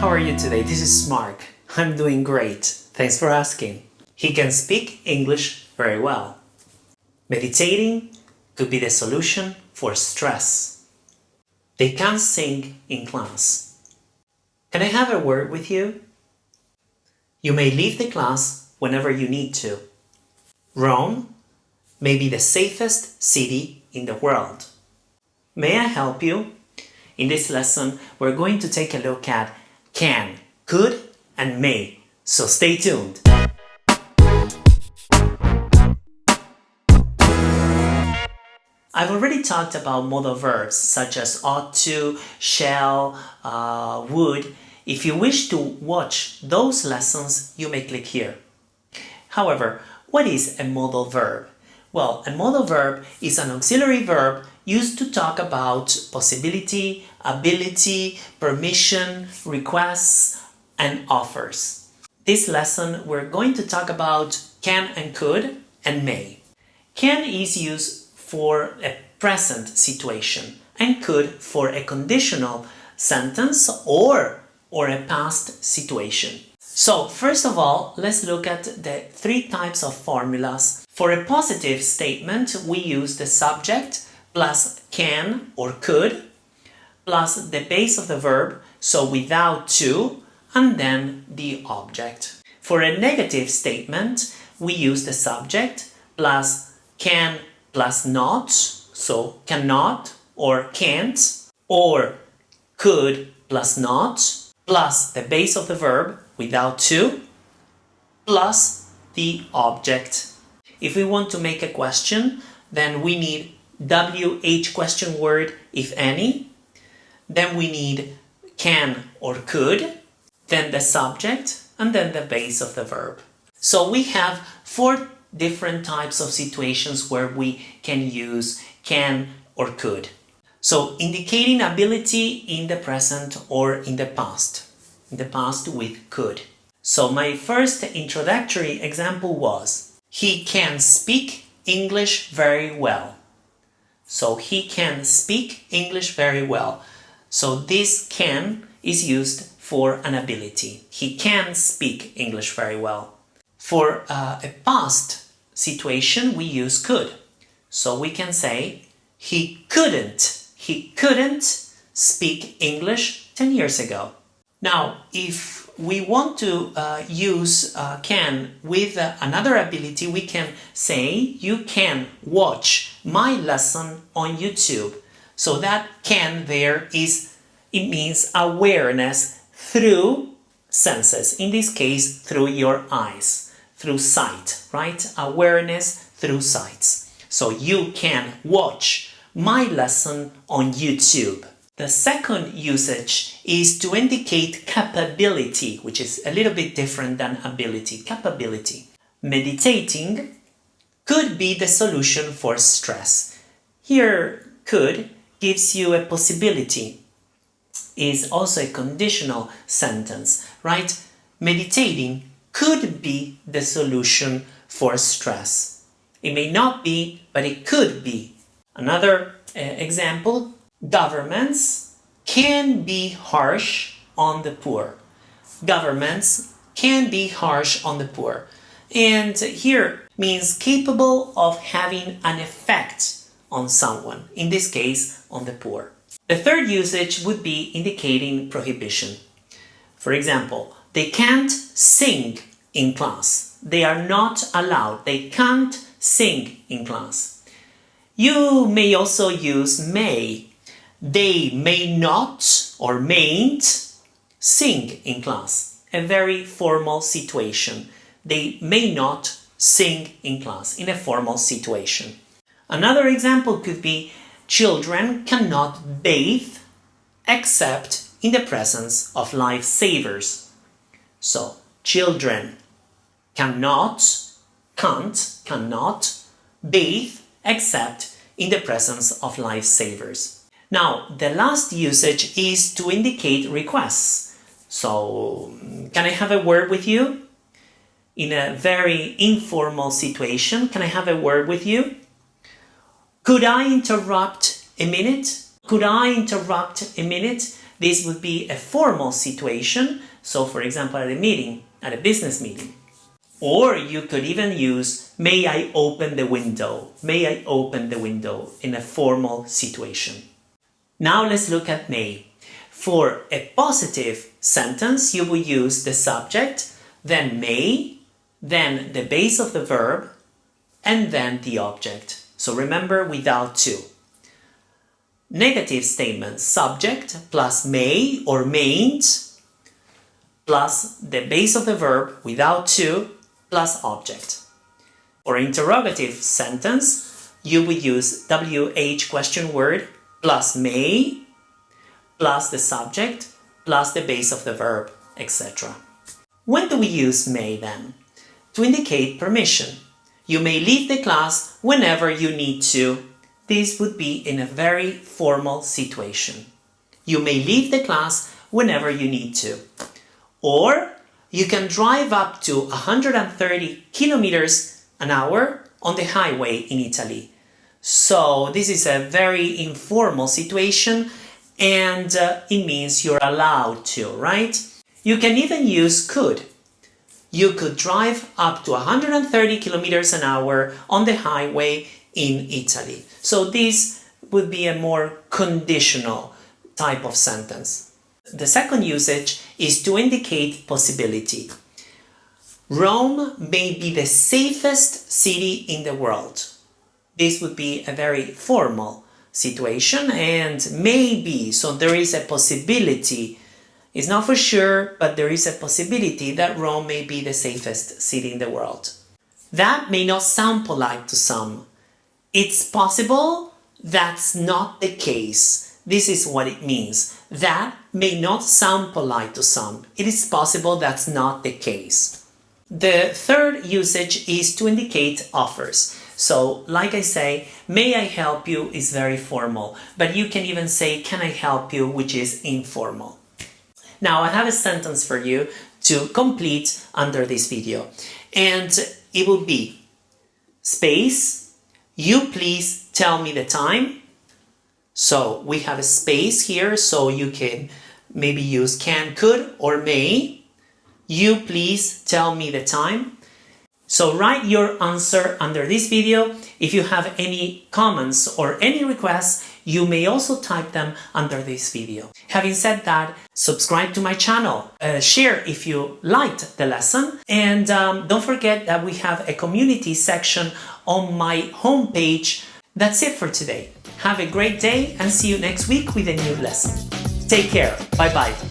how are you today? This is Mark. I'm doing great. Thanks for asking. He can speak English very well. Meditating could be the solution for stress. They can't sing in class. Can I have a word with you? You may leave the class whenever you need to. Rome may be the safest city in the world. May I help you? In this lesson, we're going to take a look at can, could, and may. So stay tuned. I've already talked about modal verbs such as ought to, shall, uh, would. If you wish to watch those lessons, you may click here. However, what is a modal verb? Well, a modal verb is an auxiliary verb used to talk about possibility, ability, permission, requests, and offers. This lesson we're going to talk about can and could and may. Can is used for a present situation and could for a conditional sentence or, or a past situation. So first of all, let's look at the three types of formulas. For a positive statement, we use the subject plus can or could plus the base of the verb, so without to, and then the object. For a negative statement, we use the subject plus can plus not, so cannot or can't, or could plus not, plus the base of the verb without to, plus the object. If we want to make a question, then we need WH question word, if any. Then we need can or could, then the subject, and then the base of the verb. So we have four different types of situations where we can use can or could. So indicating ability in the present or in the past. In the past with could. So my first introductory example was he can speak English very well. So he can speak English very well. So this can is used for an ability. He can speak English very well. For uh, a past situation, we use could. So we can say, he couldn't, he couldn't speak English 10 years ago. Now, if we want to uh, use uh, can with uh, another ability, we can say, you can watch my lesson on YouTube. So that can there is, it means awareness through senses, in this case, through your eyes through sight, right? Awareness through sights. So you can watch my lesson on YouTube. The second usage is to indicate capability, which is a little bit different than ability, capability. Meditating could be the solution for stress. Here, could gives you a possibility, is also a conditional sentence, right? Meditating could be the solution for stress. It may not be, but it could be. Another uh, example, governments can be harsh on the poor. Governments can be harsh on the poor. And here means capable of having an effect on someone, in this case on the poor. The third usage would be indicating prohibition. For example, they can't sing in class. They are not allowed. They can't sing in class. You may also use may. They may not or mayn't sing in class. A very formal situation. They may not sing in class in a formal situation. Another example could be children cannot bathe except in the presence of lifesavers. So, children cannot, can't, cannot bathe except in the presence of lifesavers. Now, the last usage is to indicate requests. So, can I have a word with you? In a very informal situation, can I have a word with you? Could I interrupt a minute? Could I interrupt a minute? This would be a formal situation, so for example at a meeting, at a business meeting. Or you could even use, may I open the window? May I open the window in a formal situation. Now let's look at may. For a positive sentence, you will use the subject, then may, then the base of the verb, and then the object. So remember without to. Negative statement, subject plus may or mayn't, plus the base of the verb without to, plus object. For interrogative sentence, you would use WH question word plus may plus the subject plus the base of the verb, etc. When do we use may then? To indicate permission. You may leave the class whenever you need to. This would be in a very formal situation. You may leave the class whenever you need to. Or you can drive up to 130 kilometers an hour on the highway in Italy. So this is a very informal situation and uh, it means you're allowed to, right? You can even use could. You could drive up to 130 kilometers an hour on the highway in Italy. So this would be a more conditional type of sentence. The second usage is to indicate possibility. Rome may be the safest city in the world. This would be a very formal situation and maybe, so there is a possibility, it's not for sure, but there is a possibility that Rome may be the safest city in the world. That may not sound polite to some. It's possible that's not the case. This is what it means. That may not sound polite to some. It is possible that's not the case. The third usage is to indicate offers. So, like I say, may I help you is very formal, but you can even say, can I help you, which is informal. Now, I have a sentence for you to complete under this video, and it will be space, you please tell me the time, so we have a space here, so you can maybe use can, could, or may. You please tell me the time. So write your answer under this video. If you have any comments or any requests, you may also type them under this video. Having said that, subscribe to my channel, uh, share if you liked the lesson, and um, don't forget that we have a community section on my homepage. That's it for today. Have a great day and see you next week with a new lesson. Take care. Bye bye.